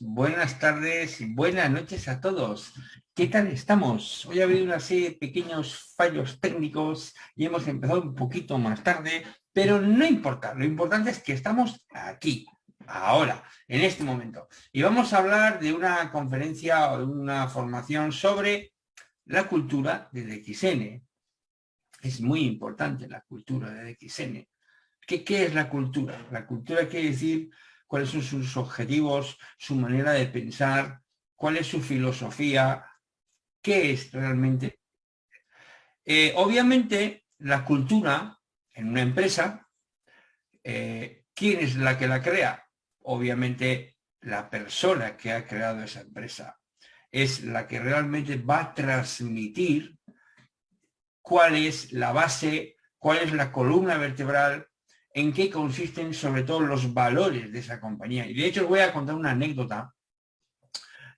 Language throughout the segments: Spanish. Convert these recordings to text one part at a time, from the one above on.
buenas tardes, buenas noches a todos. ¿Qué tal estamos? Hoy ha habido una serie de pequeños fallos técnicos y hemos empezado un poquito más tarde, pero no importa, lo importante es que estamos aquí, ahora, en este momento. Y vamos a hablar de una conferencia o de una formación sobre la cultura del XN. Es muy importante la cultura del XN. ¿Qué, ¿Qué es la cultura? La cultura quiere decir cuáles son sus objetivos, su manera de pensar, cuál es su filosofía, qué es realmente. Eh, obviamente, la cultura en una empresa, eh, ¿quién es la que la crea? Obviamente, la persona que ha creado esa empresa es la que realmente va a transmitir cuál es la base, cuál es la columna vertebral, en qué consisten sobre todo los valores de esa compañía. Y de hecho os voy a contar una anécdota.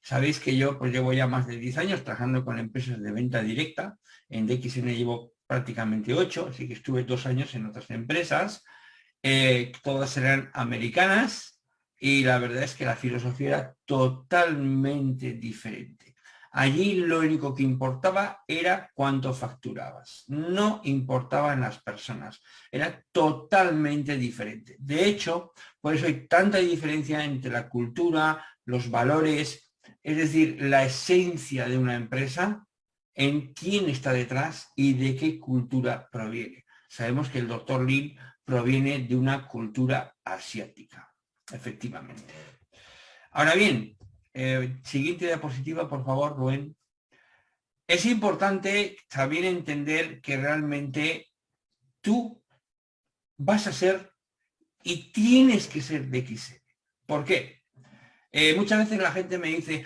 Sabéis que yo pues llevo ya más de 10 años trabajando con empresas de venta directa. En DXN llevo prácticamente 8, así que estuve dos años en otras empresas. Eh, todas eran americanas y la verdad es que la filosofía era totalmente diferente. Allí lo único que importaba era cuánto facturabas. No importaban las personas. Era totalmente diferente. De hecho, por eso hay tanta diferencia entre la cultura, los valores, es decir, la esencia de una empresa, en quién está detrás y de qué cultura proviene. Sabemos que el doctor Lin proviene de una cultura asiática, efectivamente. Ahora bien, eh, siguiente diapositiva, por favor, Rubén. Es importante también entender que realmente tú vas a ser y tienes que ser de XN. ¿Por qué? Eh, muchas veces la gente me dice,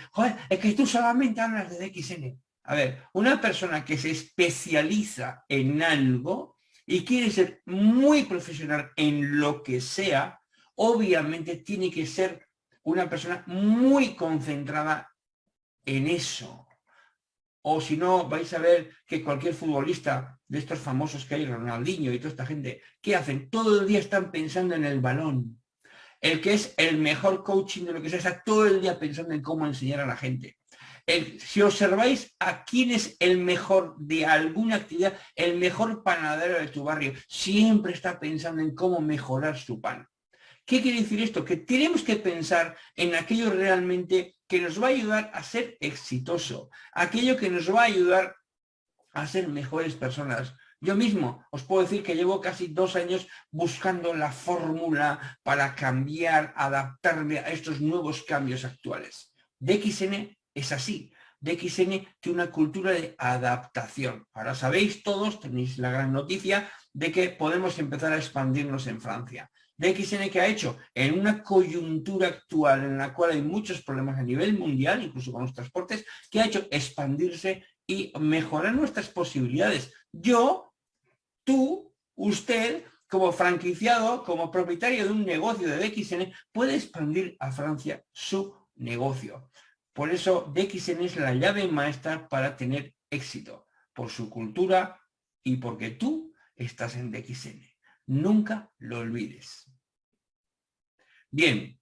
es que tú solamente hablas de DXN. A ver, una persona que se especializa en algo y quiere ser muy profesional en lo que sea, obviamente tiene que ser una persona muy concentrada en eso. O si no, vais a ver que cualquier futbolista de estos famosos que hay, Ronaldinho y toda esta gente, ¿qué hacen? Todo el día están pensando en el balón. El que es el mejor coaching de lo que sea, está todo el día pensando en cómo enseñar a la gente. si observáis a quién es el mejor de alguna actividad, el mejor panadero de tu barrio, siempre está pensando en cómo mejorar su pan. ¿Qué quiere decir esto? Que tenemos que pensar en aquello realmente que nos va a ayudar a ser exitoso, aquello que nos va a ayudar a ser mejores personas. Yo mismo os puedo decir que llevo casi dos años buscando la fórmula para cambiar, adaptarme a estos nuevos cambios actuales. DXN es así. DXN tiene una cultura de adaptación. Ahora sabéis todos, tenéis la gran noticia de que podemos empezar a expandirnos en Francia. DXN que ha hecho en una coyuntura actual en la cual hay muchos problemas a nivel mundial, incluso con los transportes, que ha hecho expandirse y mejorar nuestras posibilidades. Yo, tú, usted, como franquiciado, como propietario de un negocio de DXN, puede expandir a Francia su negocio. Por eso DXN es la llave maestra para tener éxito, por su cultura y porque tú estás en DXN. Nunca lo olvides. Bien,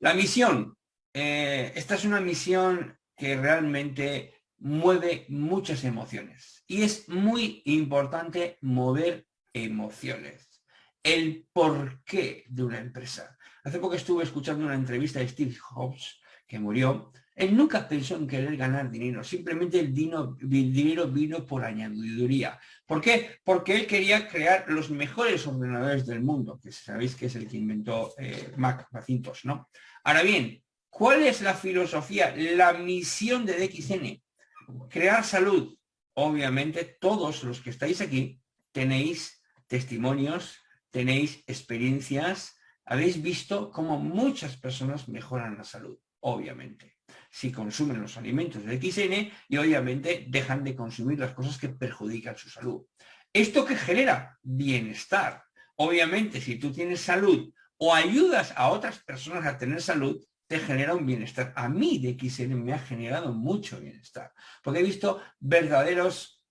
la misión. Eh, esta es una misión que realmente mueve muchas emociones. Y es muy importante mover emociones. El porqué de una empresa. Hace poco estuve escuchando una entrevista de Steve Jobs, que murió, él nunca pensó en querer ganar dinero, simplemente el, dinero vino por añadiduría. ¿Por qué? Porque él quería crear los mejores ordenadores del mundo, que sabéis que es el que inventó eh, Mac, Macintosh, ¿no? Ahora bien, ¿cuál es la filosofía, la misión de DXN? Crear salud. Obviamente todos los que estáis aquí tenéis testimonios, tenéis experiencias, habéis visto cómo muchas personas mejoran la salud, obviamente si consumen los alimentos de XN y obviamente dejan de consumir las cosas que perjudican su salud. ¿Esto que genera? Bienestar. Obviamente, si tú tienes salud o ayudas a otras personas a tener salud, te genera un bienestar. A mí de XN me ha generado mucho bienestar, porque he visto verdaderos,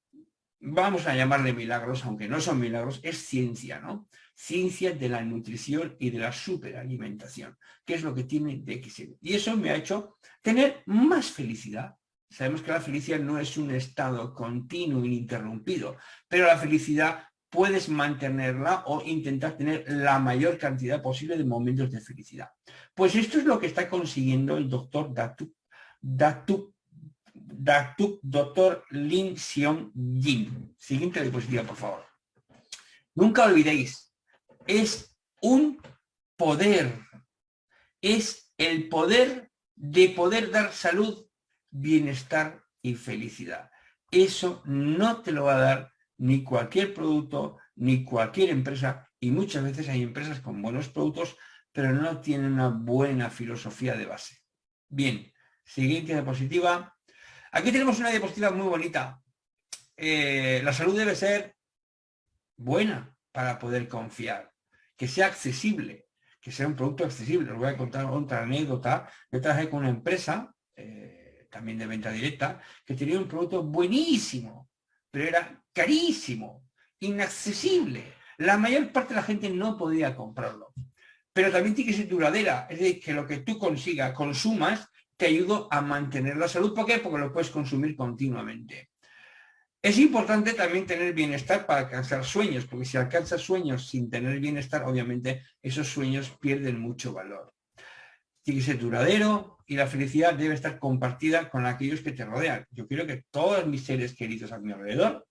vamos a llamarle milagros, aunque no son milagros, es ciencia, ¿no? Ciencia de la nutrición y de la superalimentación, que es lo que tiene DXN. Y eso me ha hecho tener más felicidad. Sabemos que la felicidad no es un estado continuo, ininterrumpido, pero la felicidad puedes mantenerla o intentar tener la mayor cantidad posible de momentos de felicidad. Pues esto es lo que está consiguiendo el doctor Datuk, Datuk, Datuk doctor Lin Xiong Jin. Siguiente diapositiva, por favor. Nunca olvidéis, es un poder, es el poder de poder dar salud, bienestar y felicidad. Eso no te lo va a dar ni cualquier producto, ni cualquier empresa, y muchas veces hay empresas con buenos productos, pero no tienen una buena filosofía de base. Bien, siguiente diapositiva. Aquí tenemos una diapositiva muy bonita. Eh, la salud debe ser buena para poder confiar, que sea accesible, que sea un producto accesible. Os voy a contar otra anécdota. Yo trabajé con una empresa, eh, también de venta directa, que tenía un producto buenísimo, pero era carísimo, inaccesible. La mayor parte de la gente no podía comprarlo. Pero también tiene que ser duradera, es decir, que lo que tú consigas, consumas, te ayuda a mantener la salud. ¿Por qué? Porque lo puedes consumir continuamente. Es importante también tener bienestar para alcanzar sueños, porque si alcanzas sueños sin tener bienestar, obviamente esos sueños pierden mucho valor. Tiene que ser duradero y la felicidad debe estar compartida con aquellos que te rodean. Yo quiero que todos mis seres queridos a mi alrededor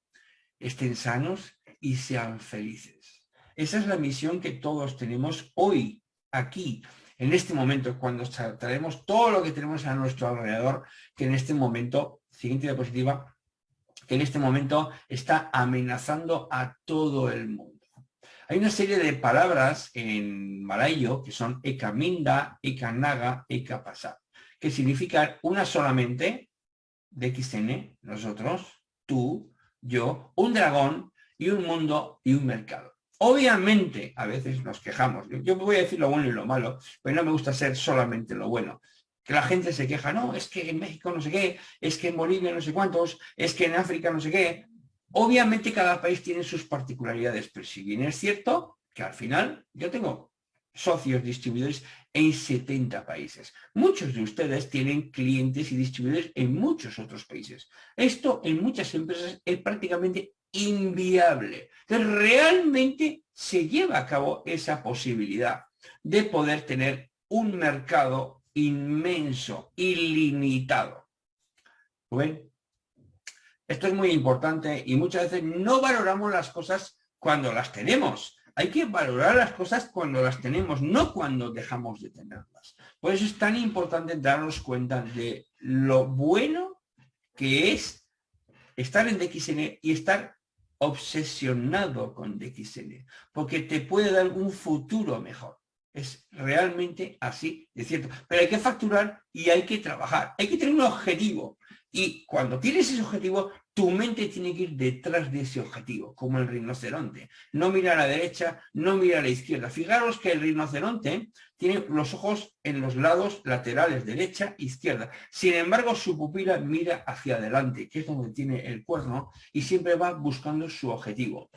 estén sanos y sean felices. Esa es la misión que todos tenemos hoy, aquí, en este momento, cuando traemos todo lo que tenemos a nuestro alrededor, que en este momento, siguiente diapositiva, que en este momento está amenazando a todo el mundo. Hay una serie de palabras en malayo que son ekaminda, ekanaga, ekapasa, que significan una solamente, de XN, nosotros, tú, yo, un dragón y un mundo y un mercado. Obviamente, a veces nos quejamos. Yo voy a decir lo bueno y lo malo, pero no me gusta ser solamente lo bueno. Que la gente se queja, no, es que en México no sé qué, es que en Bolivia no sé cuántos, es que en África no sé qué. Obviamente cada país tiene sus particularidades, pero si bien es cierto que al final yo tengo socios distribuidores en 70 países. Muchos de ustedes tienen clientes y distribuidores en muchos otros países. Esto en muchas empresas es prácticamente inviable. Entonces, realmente se lleva a cabo esa posibilidad de poder tener un mercado inmenso, ilimitado. ¿Ven? Esto es muy importante y muchas veces no valoramos las cosas cuando las tenemos. Hay que valorar las cosas cuando las tenemos, no cuando dejamos de tenerlas. Por eso es tan importante darnos cuenta de lo bueno que es estar en DXN y estar obsesionado con DXN, porque te puede dar un futuro mejor. Es realmente así de cierto. Pero hay que facturar y hay que trabajar. Hay que tener un objetivo. Y cuando tienes ese objetivo, tu mente tiene que ir detrás de ese objetivo, como el rinoceronte. No mira a la derecha, no mira a la izquierda. Fijaros que el rinoceronte tiene los ojos en los lados laterales, derecha izquierda. Sin embargo, su pupila mira hacia adelante, que es donde tiene el cuerno, y siempre va buscando su objetivo.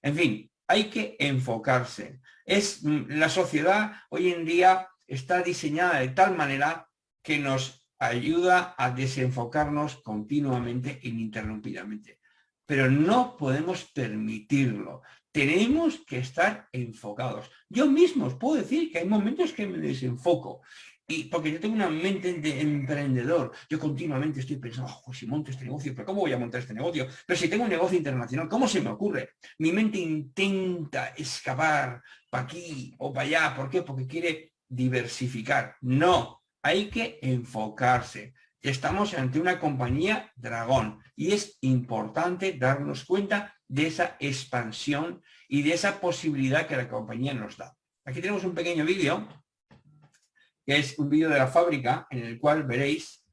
En fin, hay que enfocarse. Es, mm, la sociedad hoy en día está diseñada de tal manera que nos ayuda a desenfocarnos continuamente e ininterrumpidamente. Pero no podemos permitirlo. Tenemos que estar enfocados. Yo mismo os puedo decir que hay momentos que me desenfoco. Y porque yo tengo una mente de emprendedor, yo continuamente estoy pensando, oh, si monto este negocio, pero ¿cómo voy a montar este negocio? Pero si tengo un negocio internacional, ¿cómo se me ocurre? Mi mente intenta escapar para aquí o para allá. ¿Por qué? Porque quiere diversificar. No, hay que enfocarse. Estamos ante una compañía dragón y es importante darnos cuenta de esa expansión y de esa posibilidad que la compañía nos da. Aquí tenemos un pequeño vídeo, que es un vídeo de la fábrica, en el cual veréis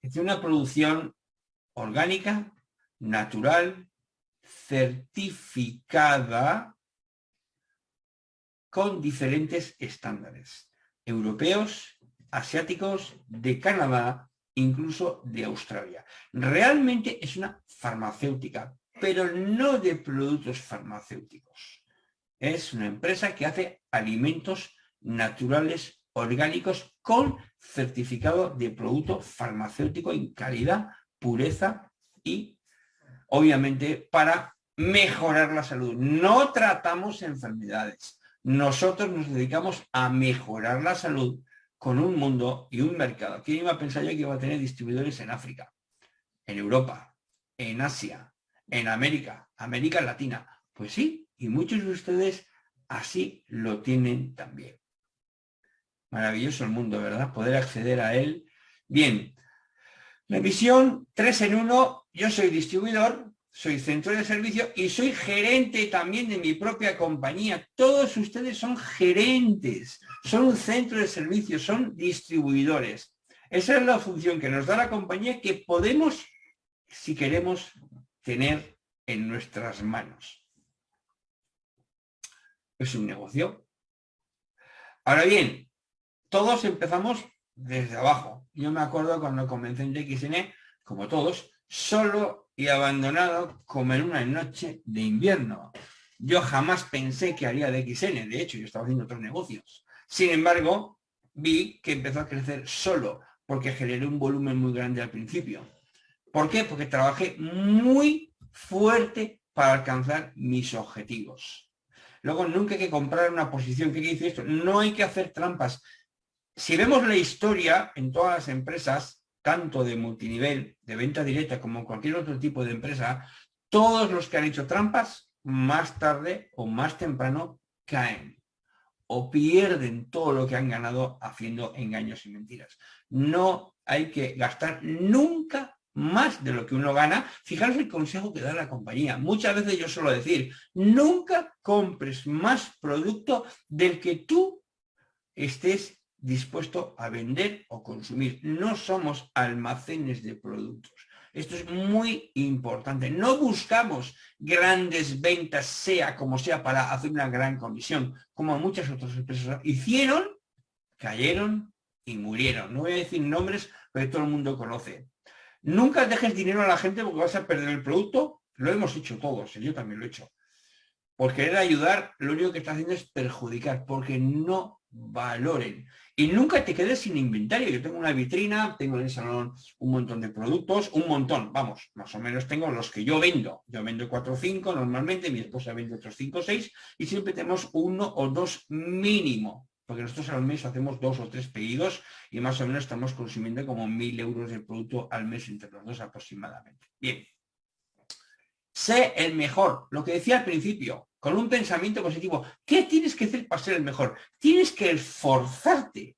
que es una producción orgánica, natural, certificada con diferentes estándares, europeos, asiáticos, de Canadá, incluso de Australia. Realmente es una farmacéutica pero no de productos farmacéuticos. Es una empresa que hace alimentos naturales orgánicos con certificado de producto farmacéutico en calidad, pureza y obviamente para mejorar la salud. No tratamos enfermedades. Nosotros nos dedicamos a mejorar la salud con un mundo y un mercado. ¿Quién iba a pensar yo que iba a tener distribuidores en África, en Europa, en Asia, en América, América Latina? Pues sí, y muchos de ustedes así lo tienen también. Maravilloso el mundo, ¿verdad? Poder acceder a él. Bien, la visión 3 en 1, yo soy distribuidor, soy centro de servicio y soy gerente también de mi propia compañía. Todos ustedes son gerentes, son un centro de servicio, son distribuidores. Esa es la función que nos da la compañía que podemos, si queremos, tener en nuestras manos. Es un negocio. Ahora bien, todos empezamos desde abajo. Yo me acuerdo cuando comencé en XN, como todos, solo y abandonado como en una noche de invierno. Yo jamás pensé que haría de XN, de hecho yo estaba haciendo otros negocios. Sin embargo, vi que empezó a crecer solo, porque generé un volumen muy grande al principio. ¿Por qué? Porque trabajé muy fuerte para alcanzar mis objetivos. Luego nunca hay que comprar una posición. ¿Qué dice esto? No hay que hacer trampas si vemos la historia en todas las empresas, tanto de multinivel, de venta directa, como cualquier otro tipo de empresa, todos los que han hecho trampas, más tarde o más temprano caen o pierden todo lo que han ganado haciendo engaños y mentiras. No hay que gastar nunca más de lo que uno gana. Fijaros el consejo que da la compañía. Muchas veces yo suelo decir, nunca compres más producto del que tú estés dispuesto a vender o consumir. No somos almacenes de productos. Esto es muy importante. No buscamos grandes ventas, sea como sea, para hacer una gran comisión, como muchas otras empresas hicieron, cayeron y murieron. No voy a decir nombres, pero todo el mundo conoce. Nunca dejes dinero a la gente porque vas a perder el producto. Lo hemos hecho todos, yo también lo he hecho. Por querer ayudar, lo único que está haciendo es perjudicar, porque no valoren. Y nunca te quedes sin inventario. Yo tengo una vitrina, tengo en el salón un montón de productos, un montón, vamos, más o menos tengo los que yo vendo. Yo vendo cuatro o cinco normalmente, mi esposa vende otros cinco o seis y siempre tenemos uno o dos mínimo. Porque nosotros al mes hacemos dos o tres pedidos y más o menos estamos consumiendo como mil euros de producto al mes entre los dos aproximadamente. Bien. Sé el mejor, lo que decía al principio, con un pensamiento positivo. ¿Qué tienes que hacer para ser el mejor? Tienes que esforzarte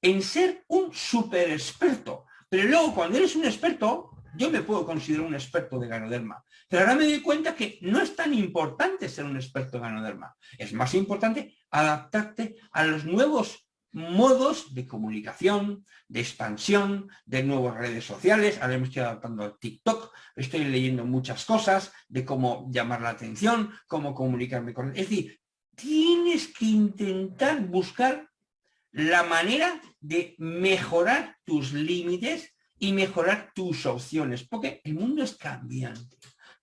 en ser un super experto. Pero luego, cuando eres un experto, yo me puedo considerar un experto de ganoderma. Pero ahora me doy cuenta que no es tan importante ser un experto de ganoderma. Es más importante adaptarte a los nuevos modos de comunicación, de expansión, de nuevas redes sociales. Ahora me estoy adaptando al TikTok, estoy leyendo muchas cosas de cómo llamar la atención, cómo comunicarme con... Es decir, tienes que intentar buscar la manera de mejorar tus límites y mejorar tus opciones, porque el mundo es cambiante.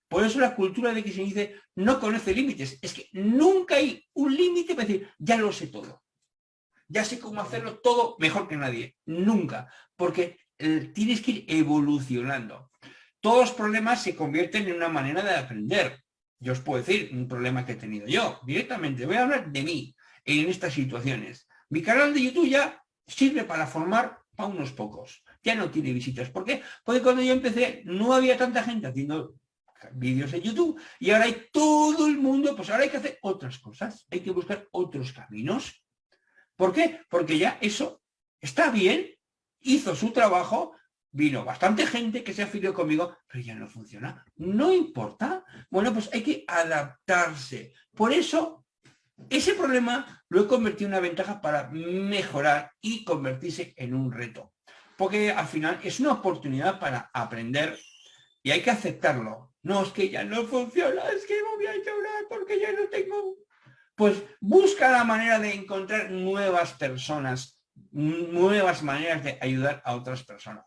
Por eso la cultura de que se dice no conoce límites, es que nunca hay un límite para decir, ya lo sé todo ya sé cómo hacerlo todo mejor que nadie. Nunca, porque eh, tienes que ir evolucionando. Todos los problemas se convierten en una manera de aprender. Yo os puedo decir un problema que he tenido yo, directamente. Voy a hablar de mí en estas situaciones. Mi canal de YouTube ya sirve para formar a unos pocos. Ya no tiene visitas. ¿Por qué? Porque cuando yo empecé no había tanta gente haciendo vídeos en YouTube y ahora hay todo el mundo, pues ahora hay que hacer otras cosas, hay que buscar otros caminos ¿Por qué? Porque ya eso está bien, hizo su trabajo, vino bastante gente que se afilió conmigo, pero ya no funciona. No importa. Bueno, pues hay que adaptarse. Por eso, ese problema lo he convertido en una ventaja para mejorar y convertirse en un reto. Porque al final es una oportunidad para aprender y hay que aceptarlo. No, es que ya no funciona, es que me voy a llorar porque ya no tengo pues busca la manera de encontrar nuevas personas, nuevas maneras de ayudar a otras personas.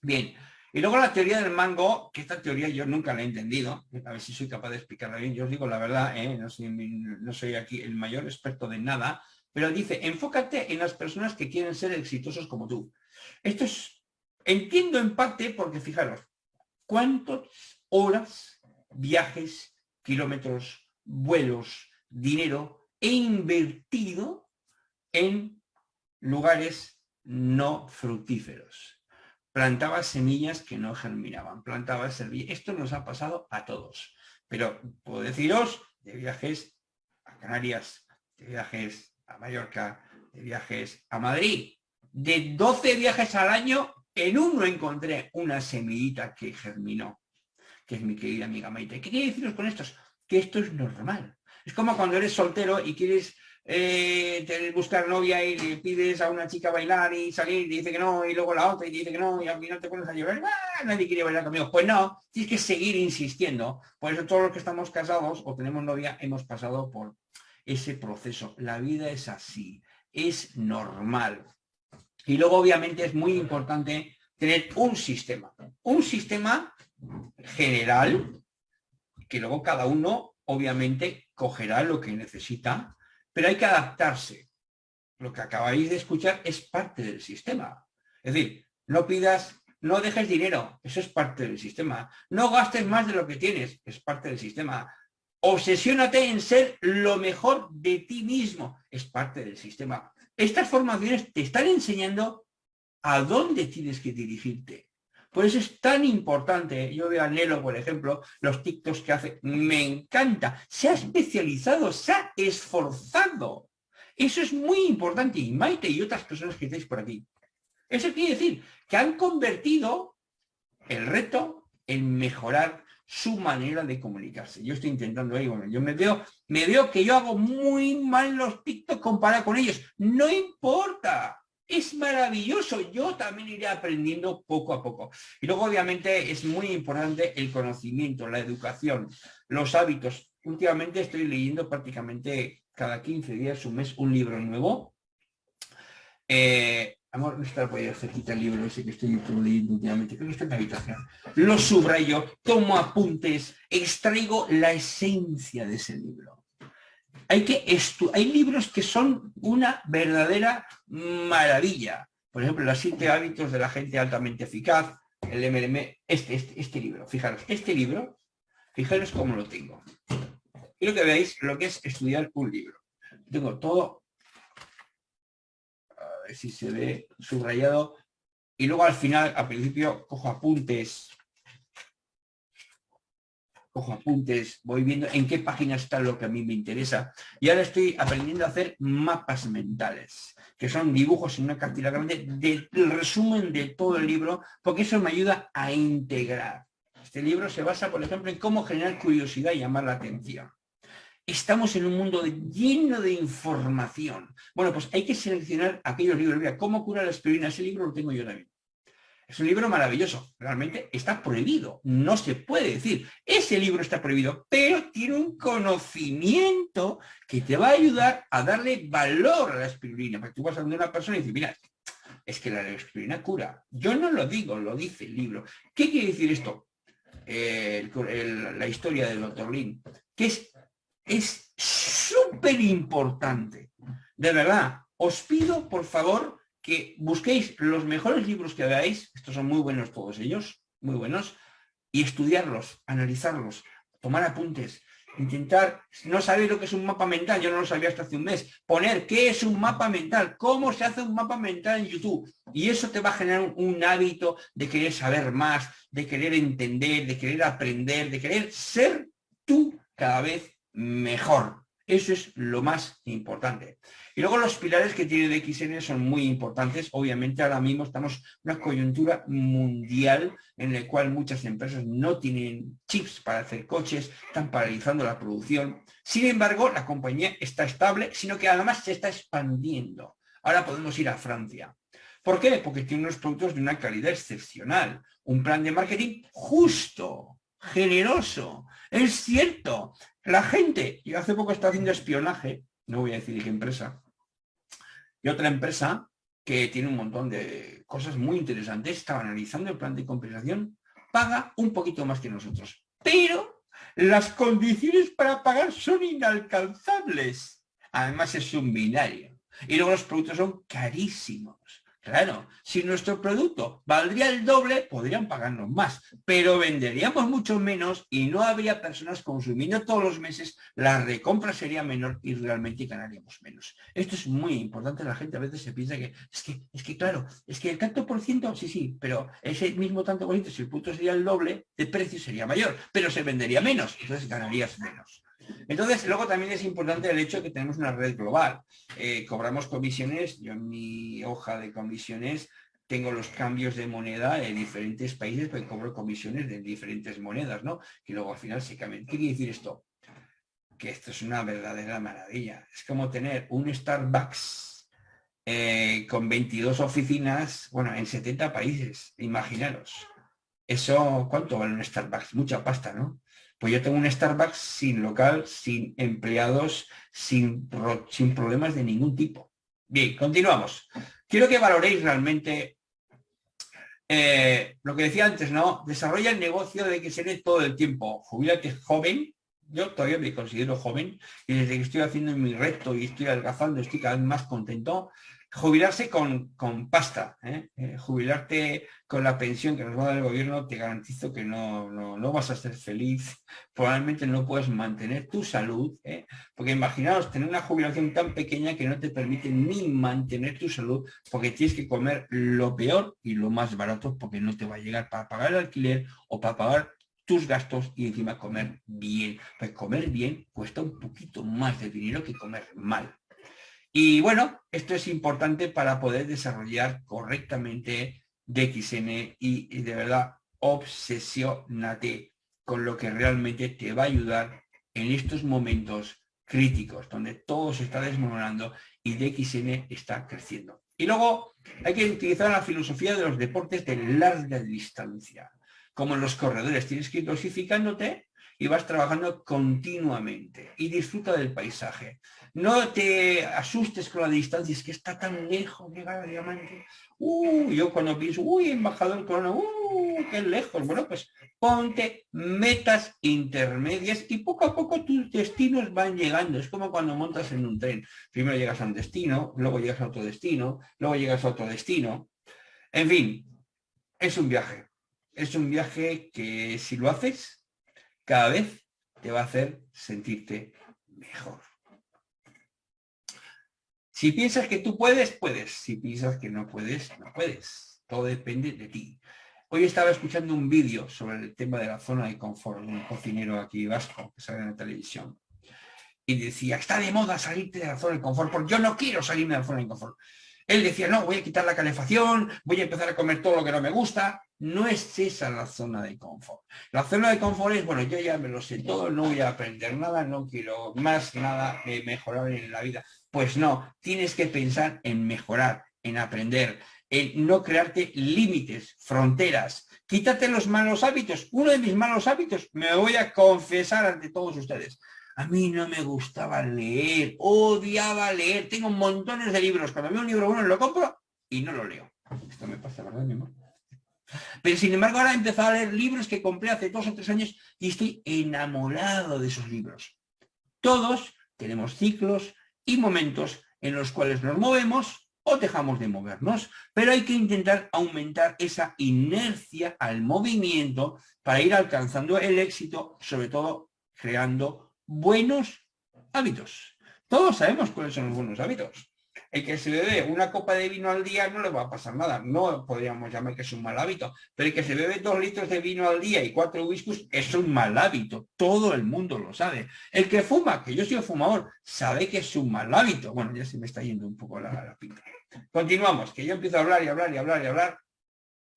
Bien, Y luego la teoría del mango, que esta teoría yo nunca la he entendido, a ver si soy capaz de explicarla bien, yo os digo la verdad, ¿eh? no, soy, no soy aquí el mayor experto de nada, pero dice, enfócate en las personas que quieren ser exitosos como tú. Esto es, entiendo en parte porque fijaros, ¿cuántas horas, viajes, kilómetros, vuelos, dinero he invertido en lugares no fructíferos? Plantaba semillas que no germinaban, plantaba semillas. Esto nos ha pasado a todos. Pero puedo deciros de viajes a Canarias, de viajes a Mallorca, de viajes a Madrid. De 12 viajes al año, en uno encontré una semillita que germinó, que es mi querida amiga Maite. ¿Qué quiere deciros con esto? Que esto es normal. Es como cuando eres soltero y quieres eh, buscar novia y le pides a una chica bailar y salir y dice que no, y luego la otra y dice que no, y al final te pones a llorar, ¡Ah, nadie quiere bailar conmigo. Pues no, tienes que seguir insistiendo. Por eso todos los que estamos casados o tenemos novia hemos pasado por ese proceso. La vida es así, es normal. Y luego obviamente es muy importante tener un sistema, un sistema general, que luego cada uno obviamente cogerá lo que necesita pero hay que adaptarse. Lo que acabáis de escuchar es parte del sistema. Es decir, no pidas, no dejes dinero, eso es parte del sistema. No gastes más de lo que tienes, es parte del sistema. Obsesiónate en ser lo mejor de ti mismo, es parte del sistema. Estas formaciones te están enseñando a dónde tienes que dirigirte. Por eso es tan importante, yo veo a Nelo, por ejemplo, los TikToks que hace, me encanta, se ha especializado, se ha esforzado. Eso es muy importante, y Maite y otras personas que estáis por aquí. Eso quiere decir que han convertido el reto en mejorar su manera de comunicarse. Yo estoy intentando ahí, bueno, yo me veo, me veo que yo hago muy mal los TikToks comparado con ellos. No importa, es maravilloso. Yo también iré aprendiendo poco a poco. Y luego, obviamente, es muy importante el conocimiento, la educación, los hábitos. Últimamente estoy leyendo prácticamente cada 15 días, un mes, un libro nuevo. Eh, amor, está por ahí el libro ese que estoy leyendo últimamente. Creo que está en la habitación. Lo subrayo, tomo apuntes, extraigo la esencia de ese libro hay, que hay libros que son una verdadera maravilla. Por ejemplo, los siete hábitos de la gente altamente eficaz, el MLM, este, este, este libro. Fijaros, este libro, fijaros cómo lo tengo. Quiero que veáis lo que es estudiar un libro. Tengo todo, a ver si se ve subrayado, y luego al final, al principio, cojo apuntes, cojo apuntes, voy viendo en qué página está lo que a mí me interesa. Y ahora estoy aprendiendo a hacer mapas mentales, que son dibujos en una cartilla del resumen de todo el libro, porque eso me ayuda a integrar. Este libro se basa, por ejemplo, en cómo generar curiosidad y llamar la atención. Estamos en un mundo lleno de información. Bueno, pues hay que seleccionar aquellos libros. Mira, ¿cómo cura la aspirina? Ese libro lo tengo yo también. Es un libro maravilloso, realmente está prohibido, no se puede decir. Ese libro está prohibido, pero tiene un conocimiento que te va a ayudar a darle valor a la espirulina. Porque tú vas a donde una persona y dices, mira, es que la espirulina cura. Yo no lo digo, lo dice el libro. ¿Qué quiere decir esto? la historia del doctor Lin, que es súper importante. De verdad, os pido, por favor, que busquéis los mejores libros que veáis, estos son muy buenos todos ellos, muy buenos, y estudiarlos, analizarlos, tomar apuntes, intentar, no sabéis lo que es un mapa mental, yo no lo sabía hasta hace un mes, poner qué es un mapa mental, cómo se hace un mapa mental en YouTube, y eso te va a generar un hábito de querer saber más, de querer entender, de querer aprender, de querer ser tú cada vez mejor. Eso es lo más importante. Y luego los pilares que tiene DXN son muy importantes. Obviamente ahora mismo estamos en una coyuntura mundial en la cual muchas empresas no tienen chips para hacer coches, están paralizando la producción. Sin embargo, la compañía está estable, sino que además se está expandiendo. Ahora podemos ir a Francia. ¿Por qué? Porque tiene unos productos de una calidad excepcional. Un plan de marketing justo, generoso. Es cierto, la gente, yo hace poco estaba haciendo espionaje, no voy a decir qué empresa, y otra empresa que tiene un montón de cosas muy interesantes, estaba analizando el plan de compensación, paga un poquito más que nosotros. Pero las condiciones para pagar son inalcanzables. Además es un binario. Y luego los productos son carísimos. Claro, si nuestro producto valdría el doble, podrían pagarnos más, pero venderíamos mucho menos y no habría personas consumiendo todos los meses, la recompra sería menor y realmente ganaríamos menos. Esto es muy importante, la gente a veces se piensa que, es que, es que claro, es que el tanto por ciento, sí, sí, pero ese mismo tanto por ciento, si el producto sería el doble, el precio sería mayor, pero se vendería menos, entonces ganarías menos. Entonces, luego también es importante el hecho de que tenemos una red global. Eh, cobramos comisiones, yo en mi hoja de comisiones tengo los cambios de moneda en diferentes países, porque cobro comisiones de diferentes monedas, ¿no? Y luego al final se cambian. ¿Qué quiere decir esto? Que esto es una verdadera maravilla. Es como tener un Starbucks eh, con 22 oficinas, bueno, en 70 países, imaginaros. Eso, ¿cuánto vale un Starbucks? Mucha pasta, ¿no? Pues yo tengo un Starbucks sin local, sin empleados, sin, sin problemas de ningún tipo. Bien, continuamos. Quiero que valoréis realmente eh, lo que decía antes, ¿no? Desarrolla el negocio de que se todo el tiempo. Jubilate joven. Yo todavía me considero joven y desde que estoy haciendo mi reto y estoy adelgazando estoy cada vez más contento jubilarse con, con pasta, ¿eh? Eh, jubilarte con la pensión que nos va a dar el gobierno, te garantizo que no, no, vas a ser feliz, probablemente no puedes mantener tu salud, ¿eh? porque imaginaos tener una jubilación tan pequeña que no te permite ni mantener tu salud, porque tienes que comer lo peor y lo más barato, porque no te va a llegar para pagar el alquiler o para pagar tus gastos y encima comer bien. Pues comer bien cuesta un poquito más de dinero que comer mal. Y bueno, esto es importante para poder desarrollar correctamente DXN y, de verdad obsesionate con lo que realmente te va a ayudar en estos momentos críticos, donde todo se está desmoronando y DXN está creciendo. Y luego hay que utilizar la filosofía de los deportes de larga distancia. Como en los corredores, tienes que ir dosificándote y vas trabajando continuamente y disfruta del paisaje. No te asustes con la distancia, es que está tan lejos llegar al diamante. Uh, yo cuando pienso, uy, embajador corona, uh, qué lejos. Bueno, pues ponte metas intermedias y poco a poco tus destinos van llegando. Es como cuando montas en un tren. Primero llegas a un destino, luego llegas a otro destino, luego llegas a otro destino. En fin, es un viaje. Es un viaje que si lo haces, cada vez te va a hacer sentirte mejor. Si piensas que tú puedes, puedes. Si piensas que no puedes, no puedes. Todo depende de ti. Hoy estaba escuchando un vídeo sobre el tema de la zona de confort, un cocinero aquí vasco que sale en la televisión. Y decía, está de moda salirte de la zona de confort, porque yo no quiero salirme de la zona de confort. Él decía, no, voy a quitar la calefacción, voy a empezar a comer todo lo que no me gusta. No es esa la zona de confort. La zona de confort es, bueno, yo ya me lo sé todo, no voy a aprender nada, no quiero más nada mejorar en la vida. Pues no, tienes que pensar en mejorar, en aprender, en no crearte límites, fronteras. Quítate los malos hábitos. Uno de mis malos hábitos, me voy a confesar ante todos ustedes. A mí no me gustaba leer, odiaba leer. Tengo montones de libros. Cuando veo un libro bueno lo compro y no lo leo. Esto me pasa, ¿verdad, mi amor? Pero sin embargo ahora he empezado a leer libros que compré hace dos o tres años y estoy enamorado de esos libros. Todos tenemos ciclos y momentos en los cuales nos movemos o dejamos de movernos, pero hay que intentar aumentar esa inercia al movimiento para ir alcanzando el éxito, sobre todo creando buenos hábitos. Todos sabemos cuáles son los buenos hábitos. El que se bebe una copa de vino al día no le va a pasar nada. No podríamos llamar que es un mal hábito. Pero el que se bebe dos litros de vino al día y cuatro whiskies es un mal hábito. Todo el mundo lo sabe. El que fuma, que yo soy fumador, sabe que es un mal hábito. Bueno, ya se me está yendo un poco la, la pinta. Continuamos, que yo empiezo a hablar y hablar y hablar y hablar.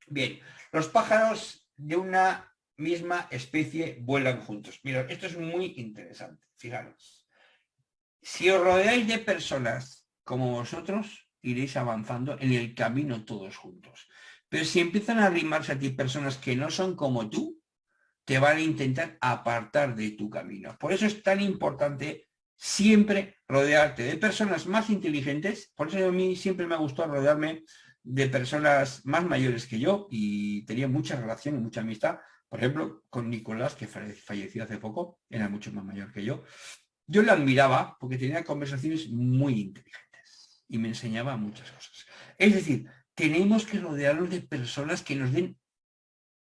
Bien, los pájaros de una misma especie vuelan juntos. Mira, esto es muy interesante, fijaros. Si os rodeáis de personas como vosotros, iréis avanzando en el camino todos juntos. Pero si empiezan a arrimarse a ti personas que no son como tú, te van a intentar apartar de tu camino. Por eso es tan importante siempre rodearte de personas más inteligentes, por eso a mí siempre me ha gustado rodearme de personas más mayores que yo y tenía mucha relación y mucha amistad, por ejemplo, con Nicolás, que falleció hace poco, era mucho más mayor que yo. Yo le admiraba porque tenía conversaciones muy inteligentes y me enseñaba muchas cosas. Es decir, tenemos que rodearnos de personas que nos den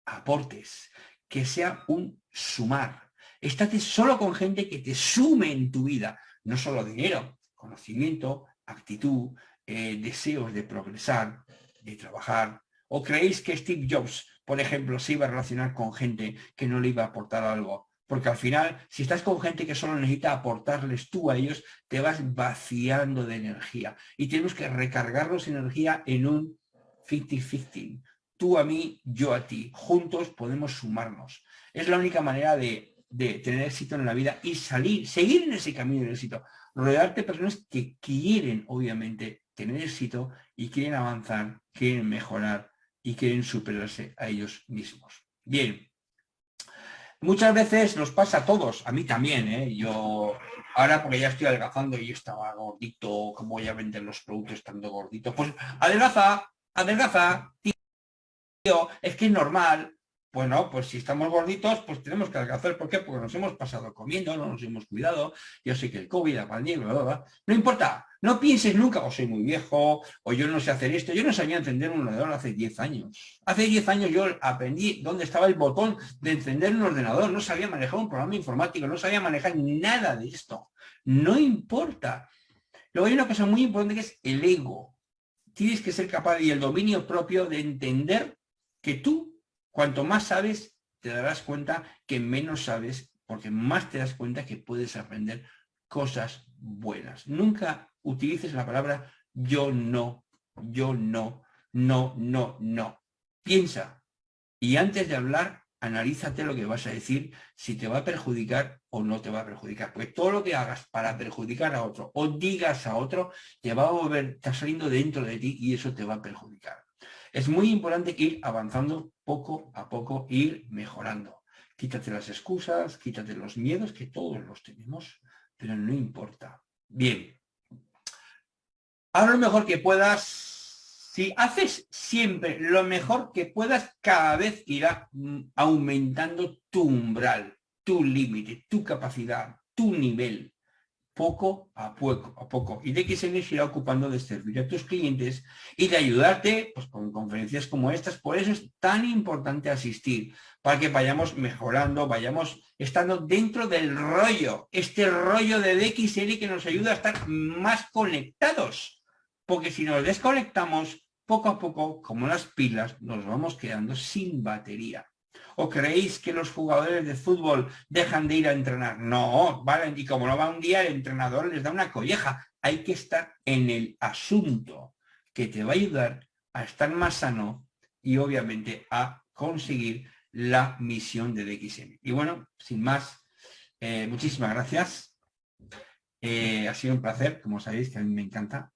aportes, que sea un sumar. Estate solo con gente que te sume en tu vida, no solo dinero, conocimiento, actitud, eh, deseos de progresar, de trabajar. ¿O creéis que Steve Jobs, por ejemplo, se iba a relacionar con gente que no le iba a aportar algo? Porque al final, si estás con gente que solo necesita aportarles tú a ellos, te vas vaciando de energía. Y tenemos que recargarnos energía en un 50-50. Tú a mí, yo a ti. Juntos podemos sumarnos. Es la única manera de, de tener éxito en la vida y salir, seguir en ese camino del éxito. Rodearte de personas que quieren, obviamente, tener éxito y quieren avanzar, quieren mejorar y quieren superarse a ellos mismos. Bien, muchas veces nos pasa a todos, a mí también, ¿eh? yo ahora porque ya estoy adelgazando y estaba gordito, ¿cómo voy a vender los productos estando gordito? Pues adelgaza, adelgaza, tío, es que es normal, bueno, pues si estamos gorditos, pues tenemos que adelgazar. ¿Por qué? Porque nos hemos pasado comiendo, no nos hemos cuidado. Yo sé que el COVID, la pandemia, bla, bla, No importa, no pienses nunca, o oh, soy muy viejo, o yo no sé hacer esto. Yo no sabía encender un ordenador hace 10 años. Hace 10 años yo aprendí dónde estaba el botón de encender un ordenador. No sabía manejar un programa informático, no sabía manejar nada de esto. No importa. Luego hay una cosa muy importante que es el ego. Tienes que ser capaz y el dominio propio de entender que tú Cuanto más sabes, te darás cuenta que menos sabes, porque más te das cuenta que puedes aprender cosas buenas. Nunca utilices la palabra yo no, yo no, no, no, no. Piensa y antes de hablar, analízate lo que vas a decir, si te va a perjudicar o no te va a perjudicar. Porque todo lo que hagas para perjudicar a otro o digas a otro, te va a volver, está saliendo dentro de ti y eso te va a perjudicar. Es muy importante ir avanzando poco a poco, ir mejorando. Quítate las excusas, quítate los miedos, que todos los tenemos, pero no importa. Bien. Haz lo mejor que puedas. Si haces siempre lo mejor que puedas, cada vez irá mm, aumentando tu umbral, tu límite, tu capacidad, tu nivel poco a poco, a poco. Y DXN se irá ocupando de servir a tus clientes y de ayudarte pues, con conferencias como estas. Por eso es tan importante asistir, para que vayamos mejorando, vayamos estando dentro del rollo, este rollo de DXN que nos ayuda a estar más conectados. Porque si nos desconectamos, poco a poco, como las pilas, nos vamos quedando sin batería. ¿O creéis que los jugadores de fútbol dejan de ir a entrenar? No, vale, y como no va un día, el entrenador les da una colleja. Hay que estar en el asunto que te va a ayudar a estar más sano y obviamente a conseguir la misión de DXM. Y bueno, sin más, eh, muchísimas gracias. Eh, ha sido un placer, como sabéis, que a mí me encanta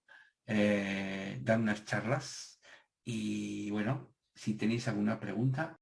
eh, dar unas charlas. Y bueno, si tenéis alguna pregunta,